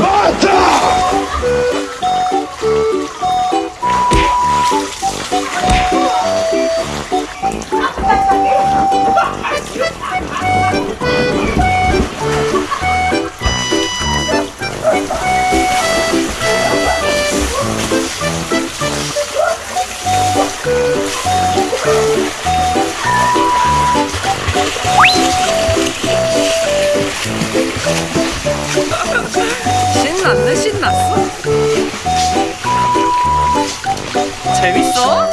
Mata! 신났네 신났어? 재밌어?